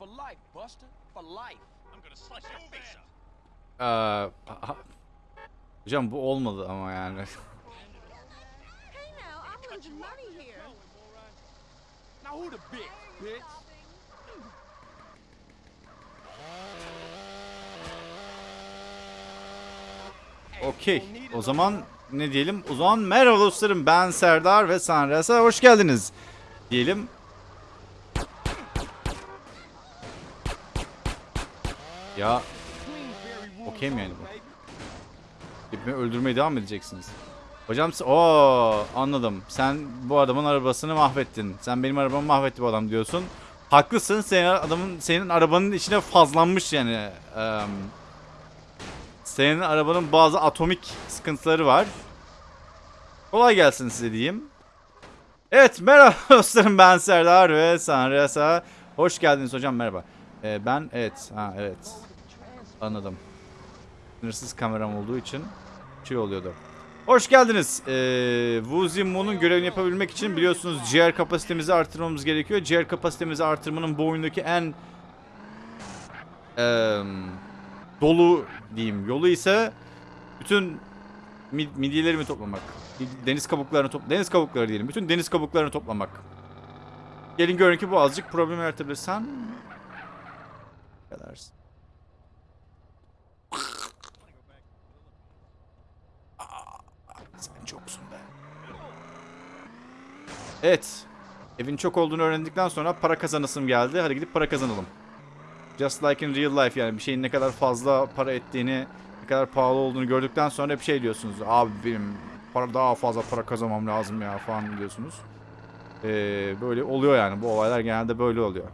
For life, Buster. For life. I'm gonna slice your face up. Ee, hocam bu olmadı ama yani. Hey now, I'm losing money here. Now who the bitch, bitch? Okey. O zaman ne diyelim? O zaman merhaba dostlarım. Ben Serdar ve Sanras'a hoş geldiniz. Diyelim. Ya okey yani bu? Beni öldürmeye devam edeceksiniz. Hocam o anladım. Sen bu adamın arabasını mahvettin. Sen benim arabamı mahvetti bu adam diyorsun. Haklısın. Senin adamın senin arabanın içine fazlanmış yani. Eee senin arabanın bazı atomik sıkıntıları var. Kolay gelsin size diyeyim. Evet merhaba dostlarım ben Serdar ve Sanrasa. Hoş geldiniz hocam merhaba. Ee, ben evet ha evet anladım. Sınırsız kameram olduğu için şey oluyordu. Hoş geldiniz. Ee, Wuzi Moon'un görevini yapabilmek için biliyorsunuz ciğer kapasitemizi artırmamız gerekiyor. Ciğer kapasitemizi artırmanın bu oyundaki en eee dolu diyeyim yolu ise bütün mid- midyelerimi toplamak. Deniz kabuklarını top deniz kabukları diyelim. Bütün deniz kabuklarını toplamak. Gelin görün ki bu azıcık problem yaratabilir. Sen ne kadarsın? Aa, Sen çoksun be. Evet. Evin çok olduğunu öğrendikten sonra para kazanasım geldi. Hadi gidip para kazanalım. Just like in real life yani bir şeyin ne kadar fazla para ettiğini, ne kadar pahalı olduğunu gördükten sonra bir şey diyorsunuz. Abi benim para daha fazla para kazanmam lazım ya falan diyorsunuz. Ee, böyle oluyor yani bu olaylar genelde böyle oluyor.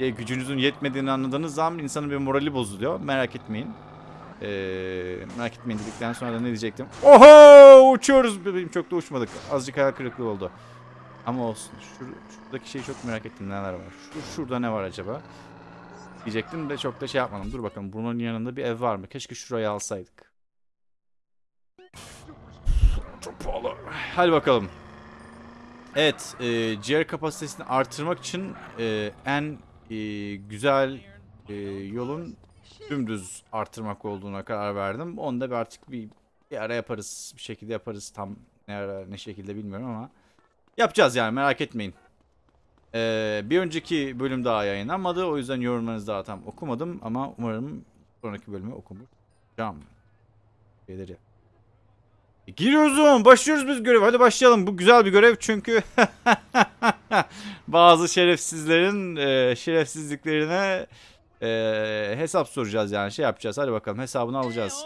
E, gücünüzün yetmediğini anladığınız zaman insanın bir morali bozuluyor. Merak etmeyin. Ee, merak etmeyin dedikten sonra da ne diyecektim? Oho uçuyoruz. Benim çok da uçmadık. Azıcık hayal kırıklığı oldu. Ama olsun. Şur şuradaki şeyi çok merak ettim neler var. Şur şurada ne var acaba? diyecektim de çok da şey yapmadım. Dur bakalım bunun yanında bir ev var mı? Keşke şurayı alsaydık. Çok pahalı. Hadi bakalım. Evet, e, ciğer kapasitesini artırmak için e, en e, güzel e, yolun dümdüz artırmak olduğuna karar verdim. Onu da bir artık bir, bir ara yaparız. Bir şekilde yaparız. Tam ne ara ne şekilde bilmiyorum ama yapacağız yani merak etmeyin. Ee, bir önceki bölüm daha yayınlanmadı. O yüzden yorumlarınızı daha tam okumadım. Ama umarım sonraki bölümü okumuşacağım. Şeyleri. E, giriyoruz o. Başlıyoruz biz görev. Hadi başlayalım. Bu güzel bir görev çünkü bazı şerefsizlerin e, şerefsizliklerine e, hesap soracağız yani. Şey yapacağız. Hadi bakalım hesabını alacağız.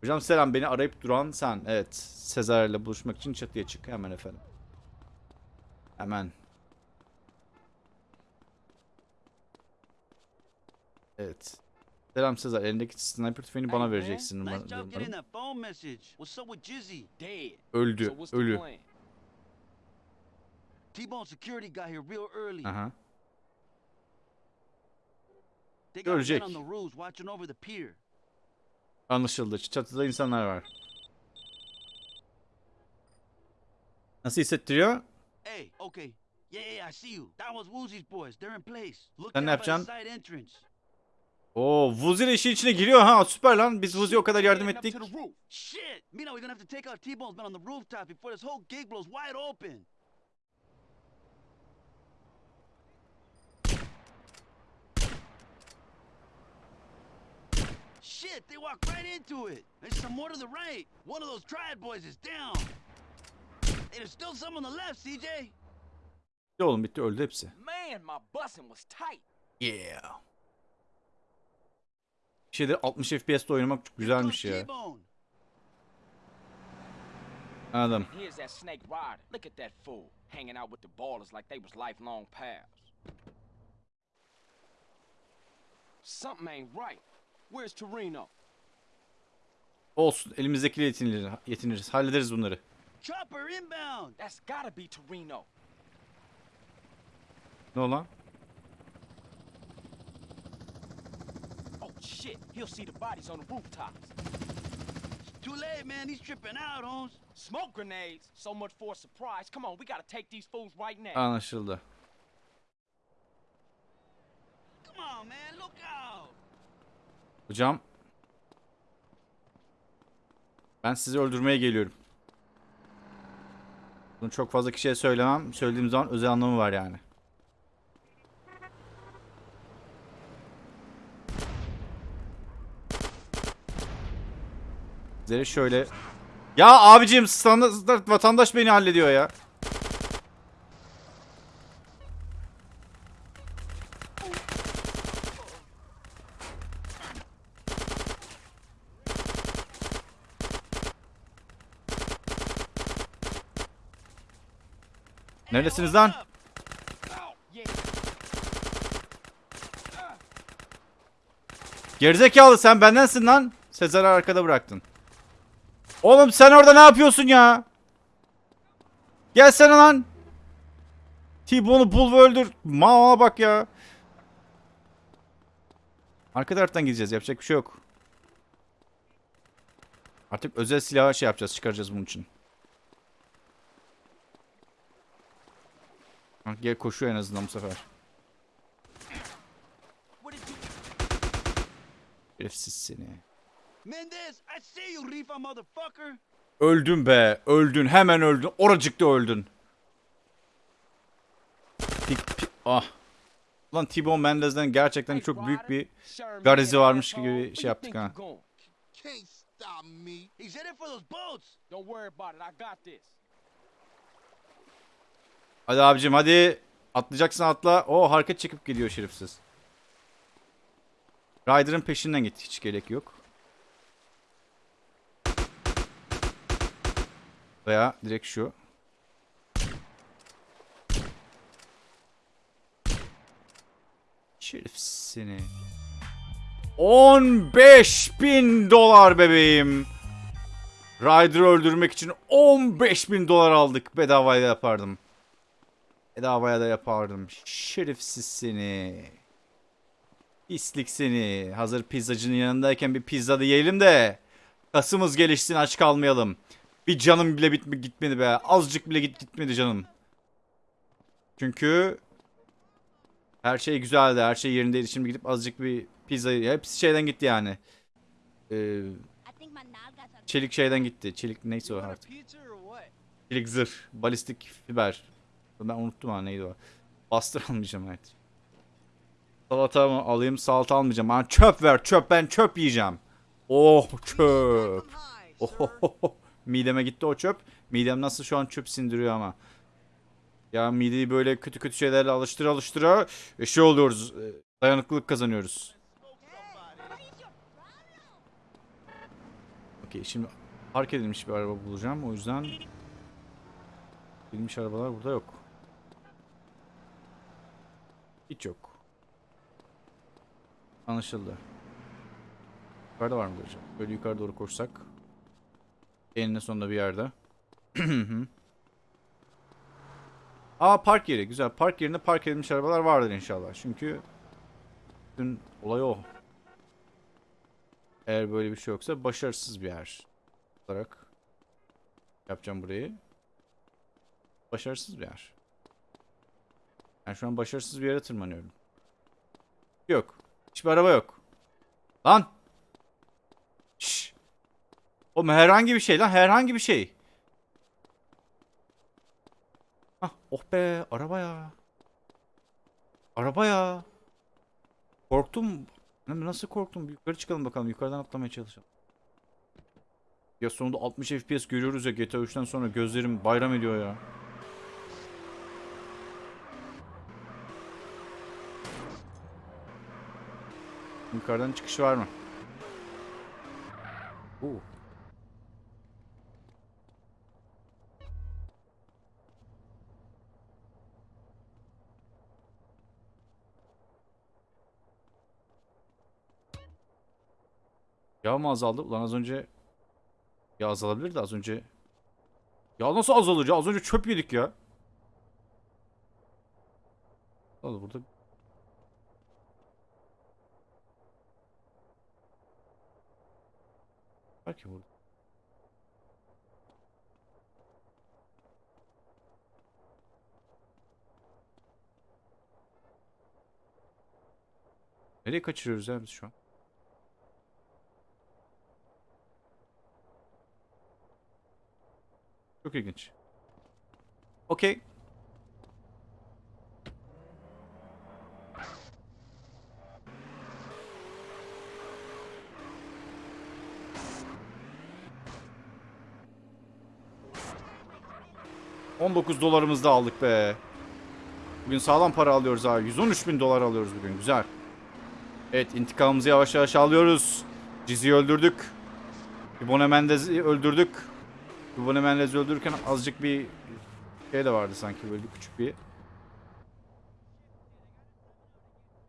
Hocam selam beni arayıp duran sen. Evet. Sezar ile buluşmak için çatıya çık. Hemen efendim. Hemen. Evet. Selam Sezar. Elindeki sniper tüfeğini bana vereceksin. Umarım. that phone message. What's up with Jizzy? Dead. Öldü. So what's the Ölü. plan? T-Bone security got here real early. Aha. They got men Görecek. on the roofs watching over the pier. Anlaşıldı. Çatıda insanlar var. Nasıl hissettiriyor? Hey, okay. Yeah, yeah, I see you. That was Woozy's boys. They're in place. Look Sen ne yapacaksın? Oo, Vuzi de işin içine giriyor ha. Süper lan. Biz Vuzi'ye o kadar yardım ettik. Shit! Mina, we're gonna have to take out T-Bone's men on the rooftop before this whole gig blows wide open. Shit, they walked right into it. There's some more to the right. One of those triad boys is down. Hey, there's still some on the left, CJ. Bitti oğlum bitti öldü hepsi. Man, my busing was tight. Yeah. Şeyde 60 FPS'te oynamak çok güzelmiş Goes ya. T-Bone. Anladım. Here's that snake rider. Look at that fool. Hanging out with the ballers like they was lifelong pals. Something ain't right. Where's Torino? Olsun elimizdekiyle yetinir, yetiniriz. Hallederiz bunları. Chopper inbound. That's gotta be Torino. Ne olan? Oh shit, he'll see the bodies on the rooftops. Too late, man. He's tripping out, Holmes. Smoke grenades. So much for a surprise. Come on, we gotta take these fools right now. Anlaşıldı. Hocam. Ben sizi öldürmeye geliyorum. Bunu çok fazla kişiye söylemem. Söylediğim zaman özel anlamı var yani. Sizlere şöyle... Ya abicim standart vatandaş beni hallediyor ya. Neredesiniz lan? Gerizekalı sen bendensin lan. Sezar'ı arkada bıraktın. Oğlum sen orada ne yapıyorsun ya? Gelsene lan. T-Bone'u bul ve öldür. Mama bak ya. Arka taraftan gideceğiz. Yapacak bir şey yok. Artık özel silahı şey yapacağız. Çıkaracağız bunun için. Gel koşuyor en azından bu sefer. Herifsiz seni. Mendez, I see you, Rifa motherfucker. Öldün be. Öldün. Hemen öldün. Oracıkta öldün. Pik, pik- ah. Lan T-Bone Mendez'den gerçekten çok büyük bir garizi varmış gibi şey yaptık ha. Can't stop me. He's headed for those boats. Don't worry about it. I got this. Hadi abicim hadi. Atlayacaksın atla. O hareket çekip gidiyor şerifsiz. Ryder'ın peşinden git. Hiç gerek yok. Veya direkt şu. Şerif seni. 15 bin dolar bebeğim. Ryder'ı öldürmek için 15 bin dolar aldık. Bedavaya yapardım. Bedavaya da yapardım. Şerifsiz seni. Pislik seni. Hazır pizzacının yanındayken bir pizza da yiyelim de. Kasımız gelişsin aç kalmayalım. Bir canım bile bitme gitmedi be. Azıcık bile git gitmedi canım. Çünkü her şey güzeldi. Her şey yerindeydi. Şimdi gidip azıcık bir pizza hepsi şeyden gitti yani. Ee, çelik şeyden gitti. Çelik neyse o artık. Çelik zırh, balistik fiber. Ben unuttum ha neydi o. Bastır almayacağım evet. Salata mı alayım? Salata almayacağım. Ha, çöp ver çöp ben çöp yiyeceğim. Oh çöp. Oh, Mideme gitti o çöp. Midem nasıl şu an çöp sindiriyor ama. Ya mideyi böyle kötü kötü şeylerle alıştıra alıştıra e, şey oluyoruz. e, Dayanıklılık kazanıyoruz. Okey şimdi park edilmiş bir araba bulacağım. O yüzden Bilmiş arabalar burada yok. Hiç yok. Anlaşıldı. Yukarıda var mı acaba? Böyle yukarı doğru koşsak. Eninde sonunda bir yerde. Aa park yeri. Güzel. Park yerinde park edilmiş arabalar vardır inşallah. Çünkü bütün olay o. Eğer böyle bir şey yoksa başarısız bir yer olarak yapacağım burayı başarısız bir yer. Ben şu an başarısız bir yere tırmanıyorum. Yok. Hiçbir araba yok. Lan. Şşş. O herhangi bir şey lan herhangi bir şey. Hah, oh be araba ya. Araba ya. Korktum. Nasıl korktum? Yukarı çıkalım bakalım. Yukarıdan atlamaya çalışalım. Ya sonunda 60 FPS görüyoruz ya GTA 3'ten sonra gözlerim bayram ediyor ya. Yukarıdan çıkış var mı? Oo. Yağ mı azaldı? Ulan az önce ya azalabilir de az önce Ya nasıl azalır ya? Az önce çöp yedik ya. Al burada var ki burada? Nereye kaçırıyoruz ya biz şu an? Çok ilginç. Okey. ...19 dolarımızı da aldık be. Bugün sağlam para alıyoruz abi. 113 bin dolar alıyoruz bugün. Güzel. Evet intikamımızı yavaş yavaş alıyoruz. Cizi'yi öldürdük. Ibone Mendez'i öldürdük. Ibone Mendez'i öldürürken azıcık bir şey de vardı sanki böyle bir küçük bir.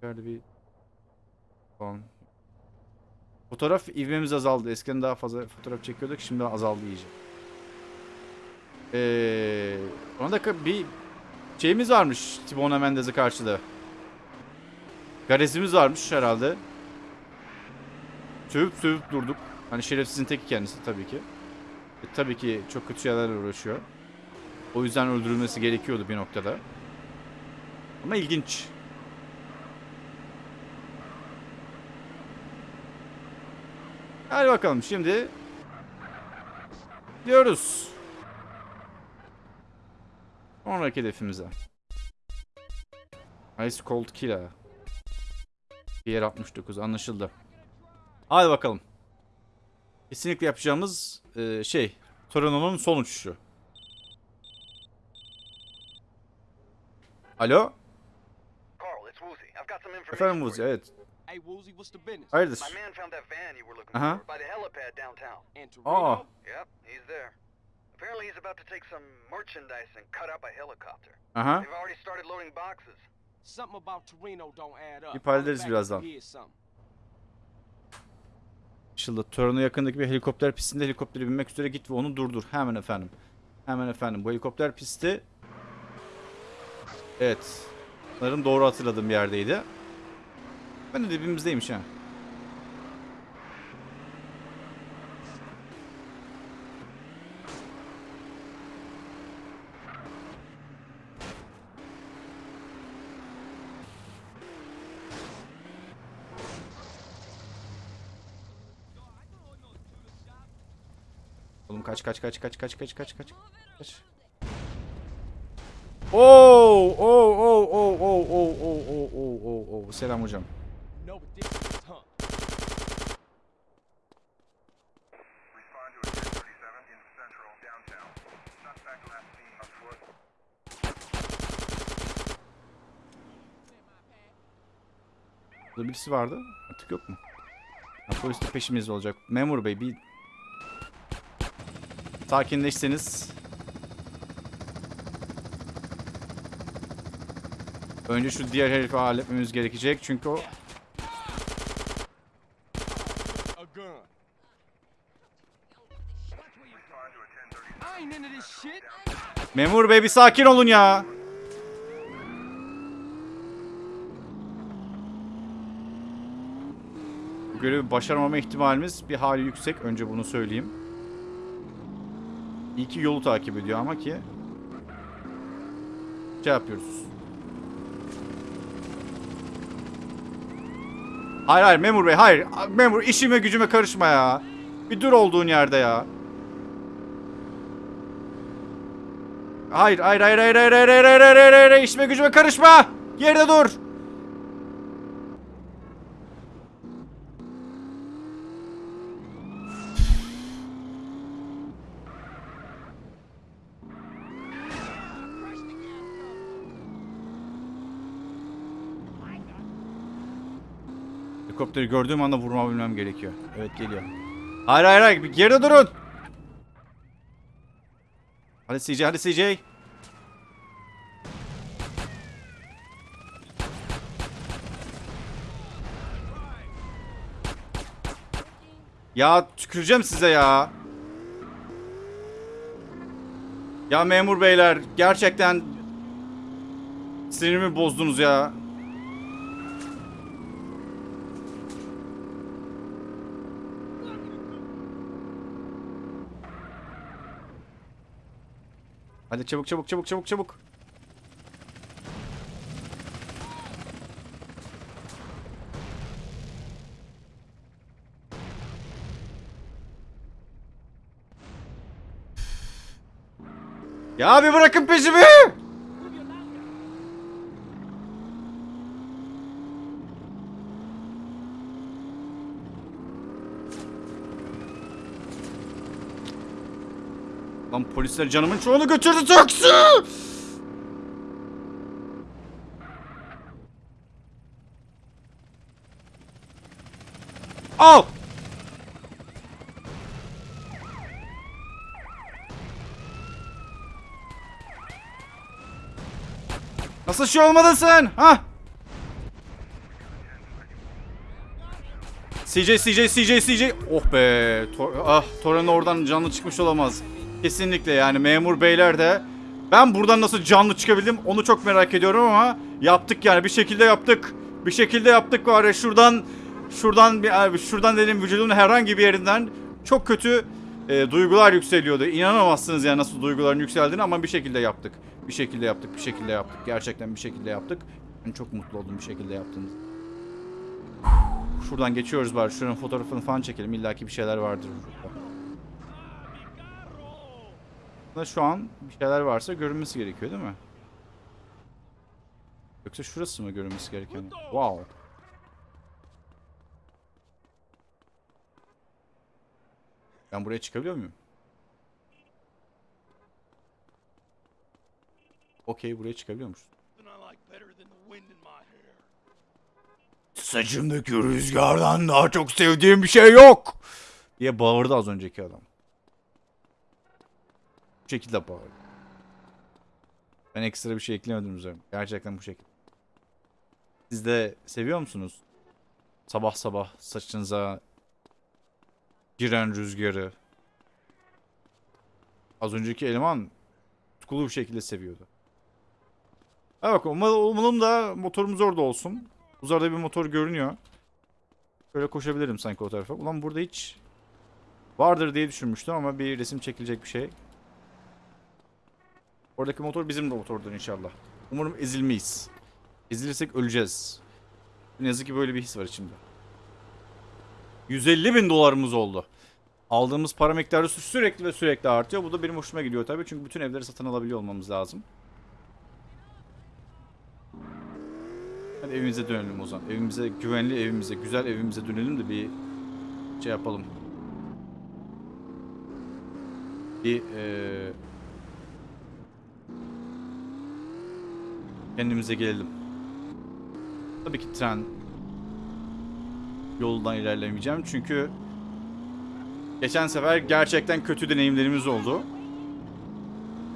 Nerede bir falan. Fotoğraf ivmemiz azaldı. Eskiden daha fazla fotoğraf çekiyorduk. Şimdi azaldı iyice. Ee, ona bir şeyimiz varmış Tibone Mendez'e karşı da. Garezimiz varmış herhalde. Sövüp sövüp durduk. Hani şerefsizin teki kendisi tabii ki. E, tabii ki çok kötü şeylerle uğraşıyor. O yüzden öldürülmesi gerekiyordu bir noktada. Ama ilginç. Hadi bakalım şimdi diyoruz. Sonraki hedefimize. Ice Cold Killer. Diğer 69 anlaşıldı. Hadi bakalım. Kesinlikle yapacağımız e, şey. Torino'nun son uçuşu. Alo? Efendim Wuzi evet. Hayırdır? Aha. Aa. Apparently he's about to take some merchandise and cut up a helicopter. Aha. They've already started loading boxes. Something about Torino don't add up. Back birazdan. Anlaşıldı. Torino yakındaki bir helikopter pistinde helikoptere binmek üzere git ve onu durdur. Hemen efendim. Hemen efendim. Bu helikopter pisti Evet. Sanırım doğru hatırladığım bir yerdeydi. Ben de dibimizdeymiş ha. Oğlum kaç kaç kaç kaç kaç kaç kaç kaç kaç. Oo oo oo oo oo oo oo selam hocam. No, but this is huh. Respond to a 1037 in central downtown. Suspect last seen on foot. Burada birisi vardı. Artık yok mu? Ha, polis de peşimizde olacak. Memur bey bir sakinleşseniz. Önce şu diğer herifi halletmemiz gerekecek çünkü o. Memur bey bir sakin olun ya. Bu görevi başaramama ihtimalimiz bir hali yüksek. Önce bunu söyleyeyim. İyi ki yolu takip ediyor ama ki şey yapıyoruz. Hayır hayır memur bey hayır. Memur işime gücüme karışma ya. Bir dur olduğun yerde ya. Hayır, hayır, hayır, hayır, hayır, hayır, hayır, hayır, hayır, hayır, işime gücüme karışma. Yerde dur. Helikopteri gördüğüm anda vurma bilmem gerekiyor. Evet geliyor. Hayır hayır hayır bir geride durun. Hadi CJ hadi CJ. Ya tüküreceğim size ya. Ya memur beyler gerçekten sinirimi bozdunuz ya. Hadi çabuk çabuk çabuk çabuk çabuk. Ya bir bırakın peşimi! Lan polisler canımın çoğunu götürdü taksi! Al! Nasıl şey olmadın sen? Ha? CJ, CJ, CJ, CJ. Oh be. Tor ah, Toren oradan canlı çıkmış olamaz. Kesinlikle yani memur beyler de. Ben buradan nasıl canlı çıkabildim onu çok merak ediyorum ama yaptık yani bir şekilde yaptık. Bir şekilde yaptık var ya şuradan şuradan bir şuradan dedim vücudumun herhangi bir yerinden çok kötü e, duygular yükseliyordu. İnanamazsınız yani nasıl duyguların yükseldiğini ama bir şekilde yaptık. Bir şekilde yaptık, bir şekilde yaptık. Gerçekten bir şekilde yaptık. Ben çok mutlu oldum bir şekilde yaptığımız. Şuradan geçiyoruz bari. Şuranın fotoğrafını falan çekelim. İlla ki bir şeyler vardır. Burada şu an bir şeyler varsa görünmesi gerekiyor değil mi? Yoksa şurası mı görünmesi gereken? Wow. Ben buraya çıkabiliyor muyum? Okey buraya çıkabiliyormuş. Saçımdaki rüzgardan daha çok sevdiğim bir şey yok. Diye bağırdı az önceki adam. Bu şekilde bağırdı. Ben ekstra bir şey eklemedim üzerine. Gerçekten bu şekilde. Siz de seviyor musunuz? Sabah sabah saçınıza giren rüzgarı. Az önceki eleman tutkulu bir şekilde seviyordu. Ha bak umalım da motorumuz orada olsun. Uzarda bir motor görünüyor. Şöyle koşabilirim sanki o tarafa. Ulan burada hiç vardır diye düşünmüştüm ama bir resim çekilecek bir şey. Oradaki motor bizim de motordur inşallah. Umarım ezilmeyiz. Ezilirsek öleceğiz. Ne yazık ki böyle bir his var içimde. 150 bin dolarımız oldu. Aldığımız para miktarı sü- sürekli ve sürekli artıyor. Bu da benim hoşuma gidiyor tabii. Çünkü bütün evleri satın alabiliyor olmamız lazım. Hadi evimize dönelim o zaman. Evimize, güvenli evimize, güzel evimize dönelim de bir şey yapalım. Bir eee kendimize gelelim. Tabii ki tren yoldan ilerlemeyeceğim çünkü geçen sefer gerçekten kötü deneyimlerimiz oldu.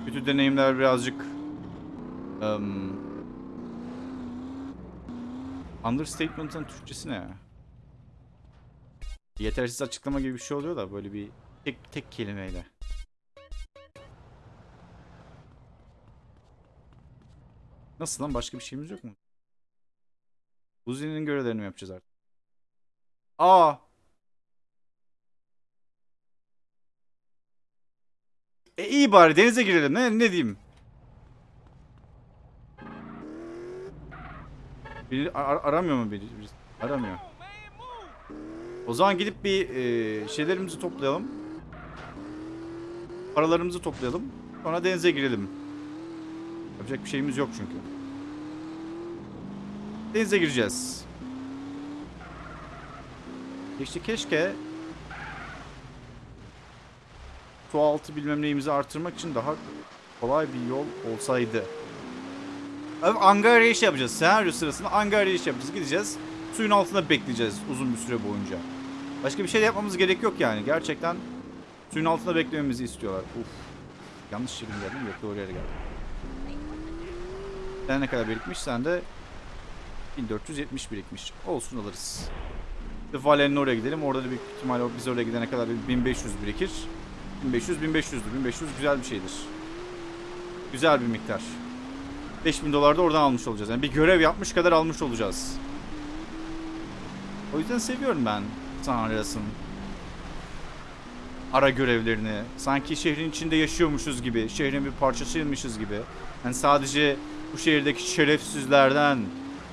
Kötü deneyimler birazcık em, understatement'ın Türkçesi ne? Yetersiz açıklama gibi bir şey oluyor da böyle bir tek tek kelimeyle. Nasıl lan başka bir şeyimiz yok mu? Uzi'nin görevlerini mi yapacağız artık? Aa! E iyi bari denize girelim. Ne, ne diyeyim? Biri ar- aramıyor mu biri? Birisi? Aramıyor. O zaman gidip bir e, şeylerimizi toplayalım. Paralarımızı toplayalım. Sonra denize girelim. Yapacak bir şeyimiz yok çünkü. Denize gireceğiz. İşte keşke su altı bilmem neyimizi artırmak için daha kolay bir yol olsaydı. Abi Angarya iş yapacağız. Senaryo sırasında Angarya iş yapacağız. Gideceğiz. Suyun altında bekleyeceğiz uzun bir süre boyunca. Başka bir şey yapmamız gerek yok yani. Gerçekten suyun altında beklememizi istiyorlar. Uf. Yanlış yere mi geldim? Yok doğru yere geldim. Sen ne kadar birikmiş? Sen de 1470 birikmiş. Olsun alırız. İşte Valen'in oraya gidelim. Orada da büyük ihtimalle biz oraya gidene kadar bir 1500 birikir. 1500 1500'dür. 1500 güzel bir şeydir. Güzel bir miktar. 5000 dolar da oradan almış olacağız. Yani bir görev yapmış kadar almış olacağız. O yüzden seviyorum ben San Andreas'ın ara görevlerini. Sanki şehrin içinde yaşıyormuşuz gibi, şehrin bir parçasıymışız gibi. Yani sadece bu şehirdeki şerefsizlerden,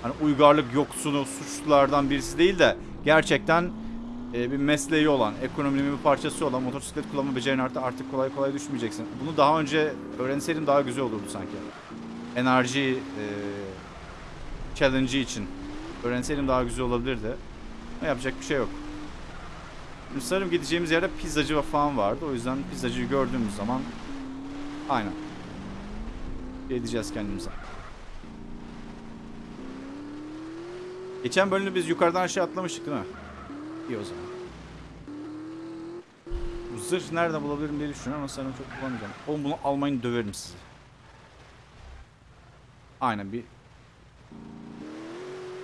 hani uygarlık yoksunu, suçlulardan birisi değil de gerçekten e, bir mesleği olan, ekonominin bir parçası olan motosiklet kullanma becerin artık, artık kolay kolay düşmeyeceksin. Bunu daha önce öğrenseydim daha güzel olurdu sanki. Enerji e, challenge'ı için öğrenseydim daha güzel olabilirdi. Ama yapacak bir şey yok. Sanırım gideceğimiz yerde pizzacı falan vardı. O yüzden pizzacıyı gördüğümüz zaman aynen. Edeceğiz kendimize. Geçen bölümde biz yukarıdan aşağı atlamıştık değil mi? İyi o zaman. Bu zırh nerede bulabilirim diye düşünüyorum ama sanırım çok kullanmayacağım. Oğlum bunu almayın döverim sizi. Aynen bir...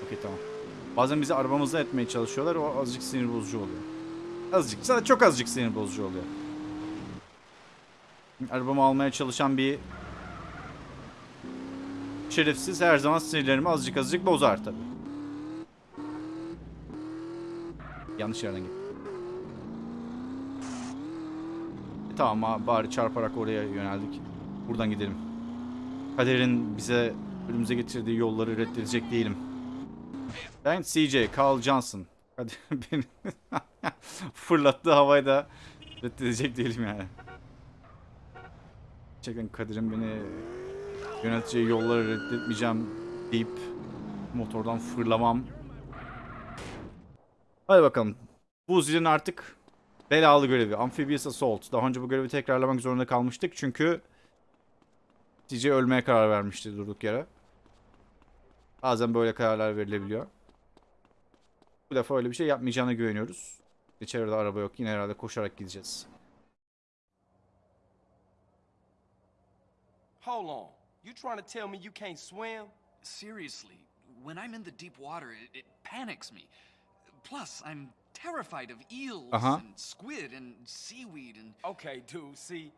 Okey tamam. Bazen bizi arabamızda etmeye çalışıyorlar. O azıcık sinir bozucu oluyor. Azıcık. Sana çok azıcık sinir bozucu oluyor. Arabamı almaya çalışan bir şerefsiz her zaman sinirlerimi azıcık azıcık bozar tabii. Yanlış yerden gittim. E, tamam ama bari çarparak oraya yöneldik. Buradan gidelim. Kaderin bize önümüze getirdiği yolları reddedecek değilim. Ben CJ, Carl Johnson. Hadi beni fırlattığı havayı da reddedecek değilim yani. Gerçekten Kadir'in beni yöneteceği yolları reddetmeyeceğim deyip motordan fırlamam. Hadi bakalım. Bu zilin artık belalı görevi. Amphibious Assault. Daha önce bu görevi tekrarlamak zorunda kalmıştık çünkü CJ ölmeye karar vermişti durduk yere. Bazen böyle kararlar verilebiliyor. Bu defa öyle bir şey yapmayacağına güveniyoruz. İçeride araba yok. Yine herhalde koşarak gideceğiz. Hold on. You trying to tell me you can't swim? Seriously, when I'm in the deep water, it, it panics me. Plus, I'm terrified of eels Uh-huh. and squid and seaweed and. Okay, dude, see,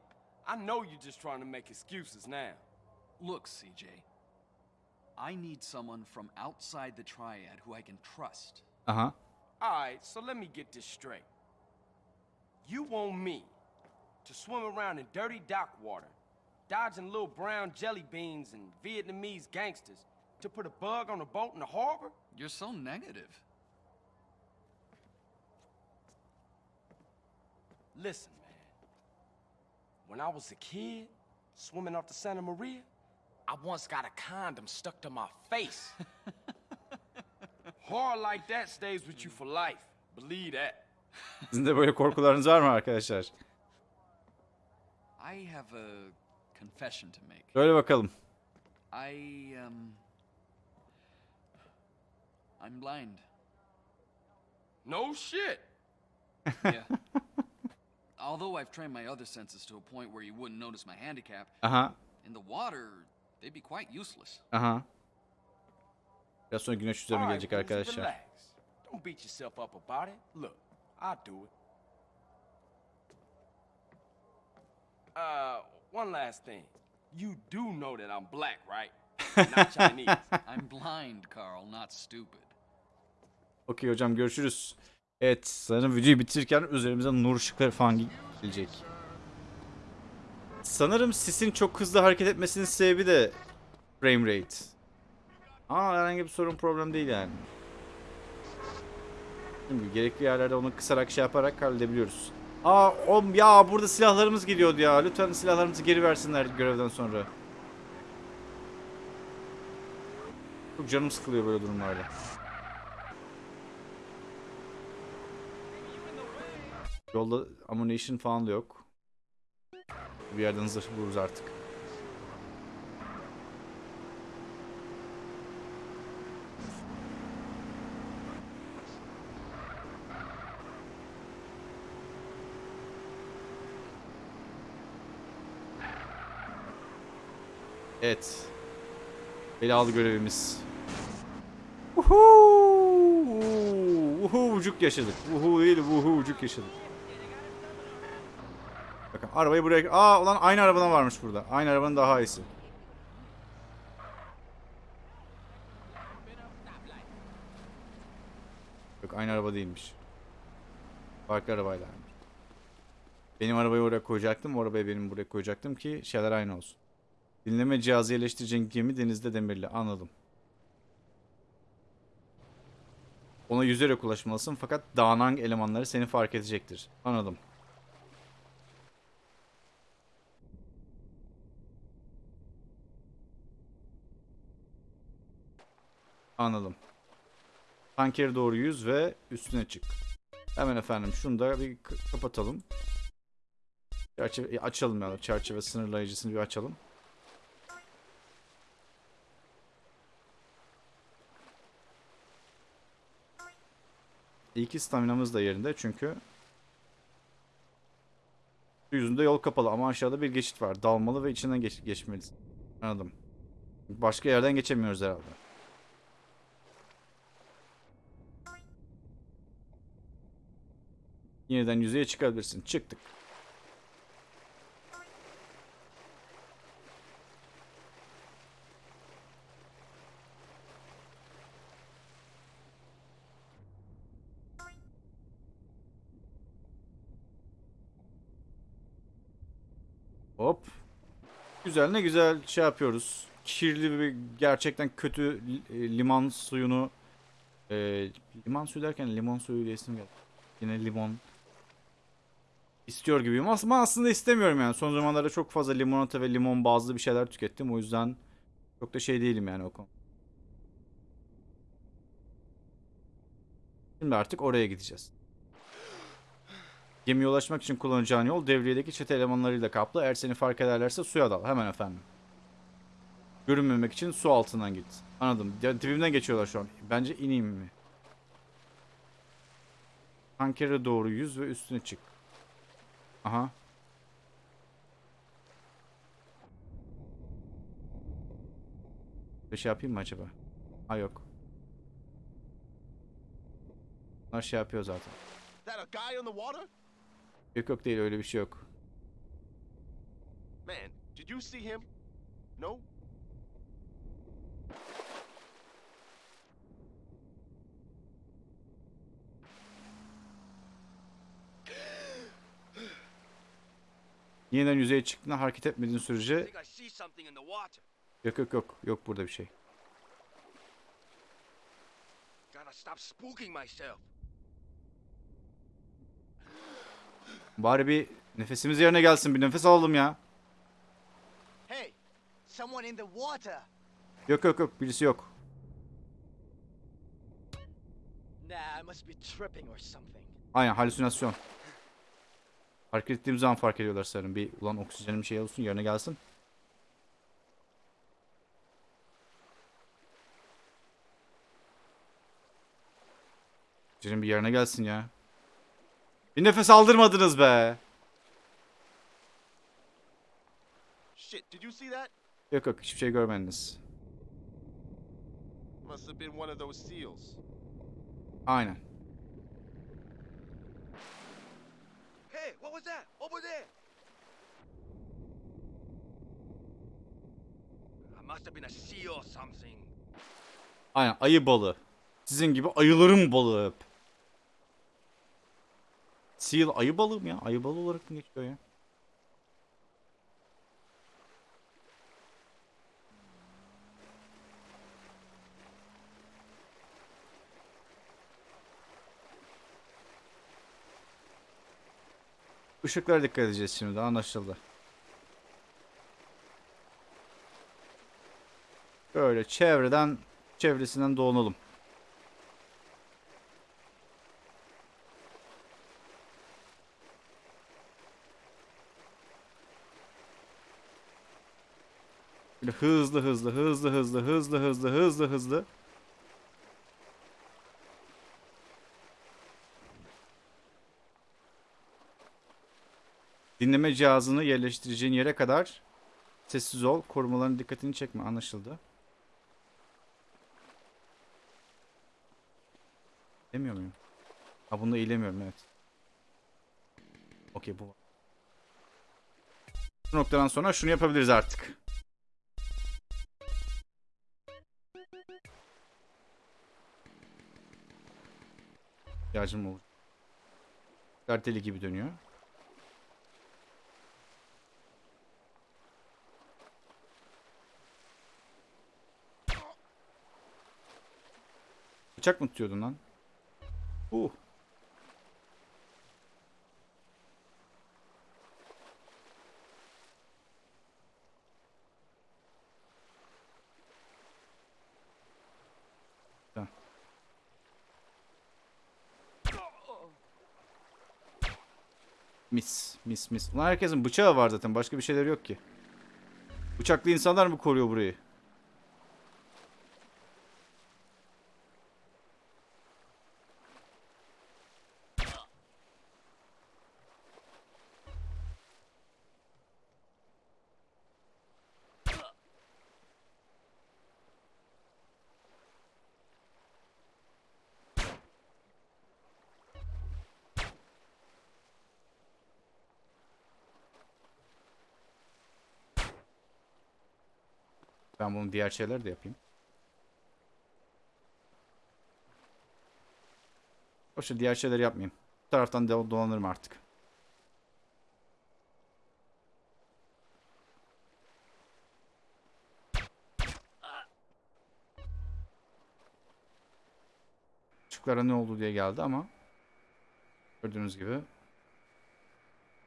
I know you're just trying to make excuses now. Look, CJ. I need someone from outside the triad who I can trust. Uh-huh. Alright, so let me get this straight. You want me to swim around in dirty dock water, dodging little brown jelly beans and Vietnamese gangsters, to put a bug on a boat in the harbor? You're so negative. Listen, man. When I was a kid, swimming off the Santa Maria, I once got a condom stuck to my face. Horror like that stays with you for life. Believe that. Sizin de böyle korkularınız var mı arkadaşlar? I have a confession to make. Söyle bakalım. I, um. I'm blind. No shit. Yeah. Although I've trained my other senses to a point where you wouldn't notice my handicap, Aha. in the water, they'd be quite useless. Aha. Biraz sonra güneş üzerime Alright, gelecek Woozy, arkadaşlar. relax. Don't beat yourself up about it. Look, I'll do it. Uh, one last thing. You do know that I'm black, right? Not Chinese. I'm blind, Carl, not stupid. Okey hocam görüşürüz. Evet sanırım videoyu bitirirken üzerimize nur ışıkları falan gelecek. Sanırım sisin çok hızlı hareket etmesinin sebebi de frame rate. Aa herhangi bir sorun problem değil yani. Şimdi gerekli yerlerde onu kısarak şey yaparak halledebiliyoruz. Aa oğlum ya burada silahlarımız geliyordu ya. Lütfen silahlarımızı geri versinler görevden sonra. Çok canım sıkılıyor böyle durumlarda. Yolda ammunition falan da yok. Bir yerden zırh buluruz artık. Evet. Belalı görevimiz. Uhu! Uhucuk yaşadık. Uhu değil, uhucuk yaşadık. Bakın arabayı buraya... Aa ulan aynı arabadan varmış burada. Aynı arabanın daha iyisi. Yok aynı araba değilmiş. Farklı arabaylarmış. Benim arabayı oraya koyacaktım. O arabayı benim buraya koyacaktım ki şeyler aynı olsun. Dinleme cihazı yerleştireceğin gemi denizde demirli. Anladım. Ona yüzerek ulaşmalısın fakat dağınang elemanları seni fark edecektir. Anladım. Anladım. Tankere doğru yüz ve üstüne çık. Hemen efendim şunu da bir kapatalım. Çerçeve, e, açalım ya çerçeve sınırlayıcısını bir açalım. İyi ki staminamız da yerinde çünkü yüzünde yol kapalı ama aşağıda bir geçit var. Dalmalı ve içinden geç geçmeliyiz. Anladım. Başka yerden geçemiyoruz herhalde. Yeniden yüzeye çıkabilirsin. Çıktık. Hop. Güzel ne güzel şey yapıyoruz. Kirli bir gerçekten kötü e, liman suyunu e, liman suyu derken limon suyu diye isim geldi. Yine limon istiyor gibiyim ama aslında istemiyorum yani. Son zamanlarda çok fazla limonata ve limon bazlı bir şeyler tükettim. O yüzden çok da şey değilim yani o konu. Şimdi artık oraya gideceğiz. Gemiye ulaşmak için kullanacağın yol devriyedeki çete elemanlarıyla kaplı. Eğer seni fark ederlerse suya dal. Hemen efendim. Görünmemek için su altından git. Anladım. Ya, dibimden geçiyorlar şu an. Bence ineyim mi? Tankere doğru yüz ve üstüne çık. Aha. Bir şey yapayım mı acaba? Ha yok. Bunlar şey yapıyor zaten. Yok yok değil öyle bir şey yok. Man, did you see him? No? yeniden yüzeye çıktığında hareket etmediğin sürece yok yok yok yok burada bir şey. Bari bir nefesimiz yerine gelsin bir nefes alalım ya. Yok yok yok birisi yok. Aynen halüsinasyon. Hareket ettiğim zaman fark ediyorlar sanırım. Bir ulan oksijenim şey olsun yerine gelsin. Oksijenim bir yerine gelsin ya. Bir nefes aldırmadınız be. Shit, did you see that? Yok yok hiçbir şey görmediniz. Must have been one of those seals. Aynen. Hey, what was that? Over there. It must have been a seal or something. Aynen ayı balığı. Sizin gibi ayıların balığı. Seal ayı balığı mı ya? Ayı balığı olarak mı geçiyor ya? Işıklara dikkat edeceğiz şimdi anlaşıldı. Böyle çevreden çevresinden dolanalım. Böyle hızlı hızlı hızlı hızlı hızlı hızlı hızlı hızlı. Dinleme cihazını yerleştireceğin yere kadar sessiz ol. Korumaların dikkatini çekme. Anlaşıldı. Demiyor muyum? Ha bunda eğilemiyorum evet. Okey bu. Bu noktadan sonra şunu yapabiliriz artık. İhtiyacım olur. Karteli gibi dönüyor. Bıçak mı tutuyordun lan? Uh. Güzel. Mis, mis, mis. Ulan herkesin bıçağı var zaten. Başka bir şeyleri yok ki. Bıçaklı insanlar mı koruyor burayı? Ben bunu diğer şeyler de yapayım. Boşver diğer şeyleri yapmayayım. Bu taraftan dolanırım artık. Işıklara ne oldu diye geldi ama gördüğünüz gibi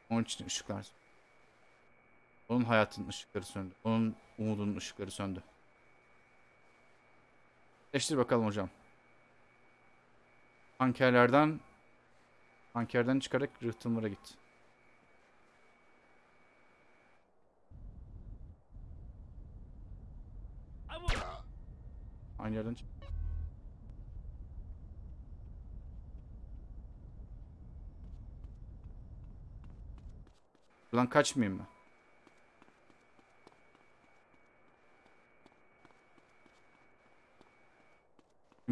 onun için ışıklar onun hayatının ışıkları söndü. Onun umudunun ışıkları söndü. Eleştir bakalım hocam. Tankerlerden tankerden çıkarak rıhtımlara git. Aynı yerden çık. Buradan kaçmayayım mı?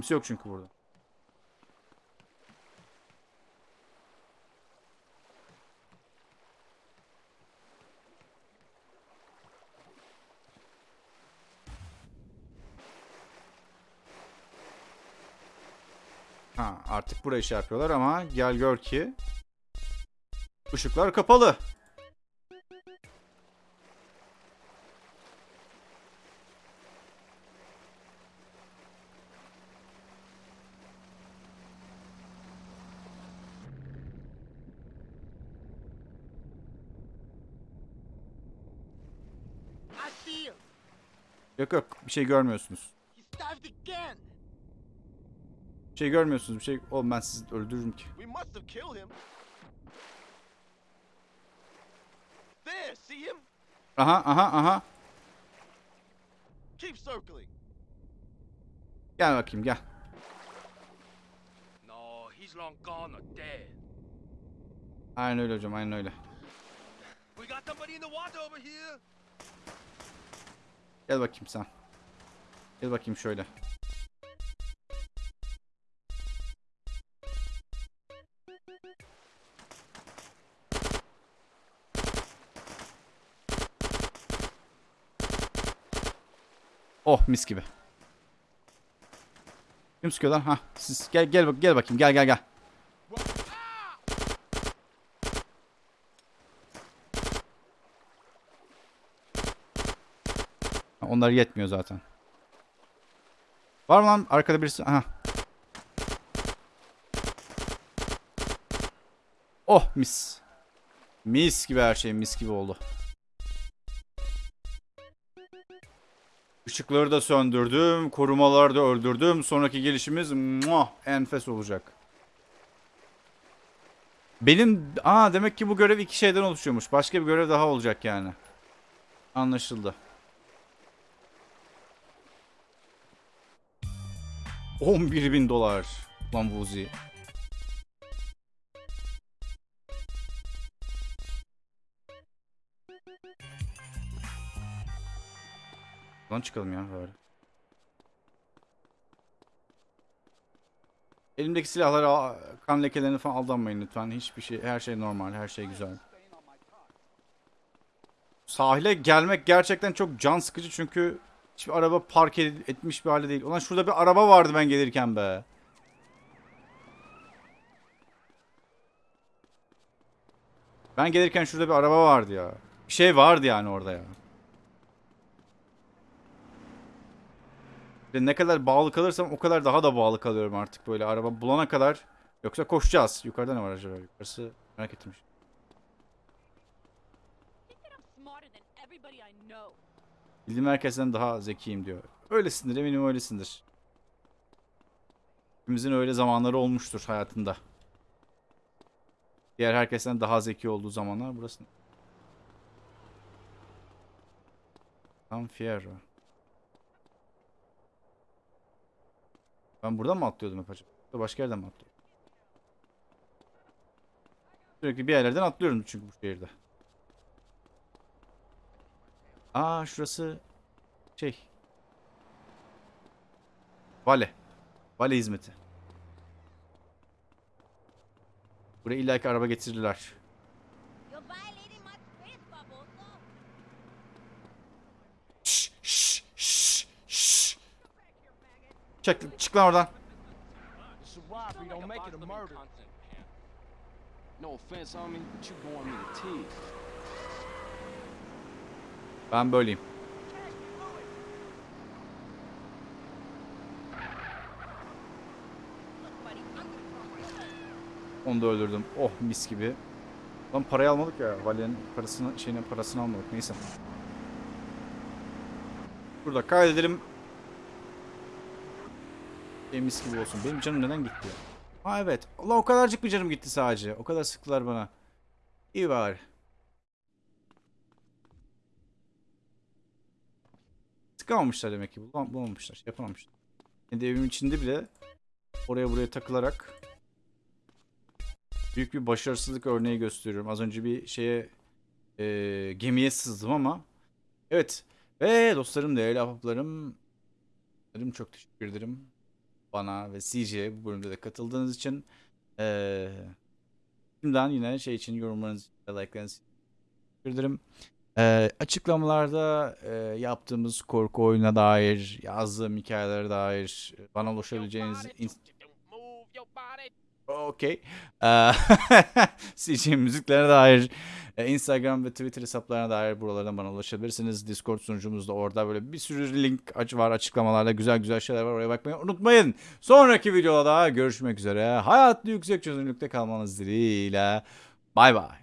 Kimse yok çünkü burada. Ha, artık burayı şey yapıyorlar ama gel gör ki ışıklar kapalı. I see him. Yok bir şey görmüyorsunuz. Bir şey görmüyorsunuz bir şey. Oğlum ben sizi öldürürüm ki. Aha aha aha. Keep circling. Gel bakayım gel. No, he's long gone or dead. Aynen öyle hocam aynen öyle. We got somebody in the water over here. Gel bakayım sen. Gel bakayım şöyle. Oh mis gibi. Kim sıkıyor lan? Ha, siz gel gel bak gel bakayım. Gel gel gel. Ha, Onlar yetmiyor zaten. Var mı lan arkada birisi? Aha. Oh mis. Mis gibi her şey mis gibi oldu. Işıkları da söndürdüm. Korumaları da öldürdüm. Sonraki gelişimiz muah, enfes olacak. Benim... Aa demek ki bu görev iki şeyden oluşuyormuş. Başka bir görev daha olacak yani. Anlaşıldı. 11 bin dolar. Lan Vuzi. Lan çıkalım ya bari. Elimdeki silahlara kan lekelerine falan aldanmayın lütfen. Hiçbir şey, her şey normal, her şey güzel. Sahile gelmek gerçekten çok can sıkıcı çünkü hiçbir araba park ed- etmiş bir halde değil. Ulan şurada bir araba vardı ben gelirken be. Ben gelirken şurada bir araba vardı ya. Bir şey vardı yani orada ya. Ne kadar bağlı kalırsam o kadar daha da bağlı kalıyorum artık böyle. Araba bulana kadar Yoksa koşacağız. Yukarıda ne var acaba? Yukarısı merak ettim. Bildiğim herkesten daha zekiyim diyor. Öylesindir eminim öylesindir. Hepimizin öyle zamanları olmuştur hayatında. Diğer herkesten daha zeki olduğu zamanlar burası. San Fierro. Ben buradan mı atlıyordum hep acaba? Başka yerden mi atlıyordum? Sürekli bir yerlerden atlıyorum çünkü bu şehirde. Aa şurası şey. Vale. Vale hizmeti. Buraya illaki araba Barbosa. Şş, şş, şş, şş. Çık, çık lan oradan. No offense, homie, but you boring me to tears. Ben böyleyim. Onu da öldürdüm. Oh mis gibi. Lan parayı almadık ya. Vali'nin parasını, şeyine parasını almadık. Neyse. Burada kaydedelim. E, gibi olsun. Benim canım neden gitti? Ha evet. Allah o kadarcık bir canım gitti sadece. O kadar sıktılar bana. İyi bari. Sıkamamışlar demek ki. Bulam- Bulamamışlar. Şey yapamamışlar. Kendi evimin içinde bile oraya buraya takılarak büyük bir başarısızlık örneği gösteriyorum. Az önce bir şeye e, gemiye sızdım ama evet ve dostlarım değerli ahbaplarım çok teşekkür ederim bana ve CJ'ye bu bölümde de katıldığınız için. Ee, şimdiden yine şey için yorumlarınız için, like'larınız için teşekkür ederim. Ee, açıklamalarda e, yaptığımız korku oyununa dair, yazdığım hikayelere dair bana ulaşabileceğiniz... Okey. Ee, CJ müziklerine dair e, Instagram ve Twitter hesaplarına dair buralardan bana ulaşabilirsiniz. Discord sunucumuz da orada böyle bir sürü link aç var açıklamalarda güzel güzel şeyler var oraya bakmayı unutmayın. Sonraki videoda görüşmek üzere. Hayatlı yüksek çözünürlükte kalmanız dileğiyle. Bay bay.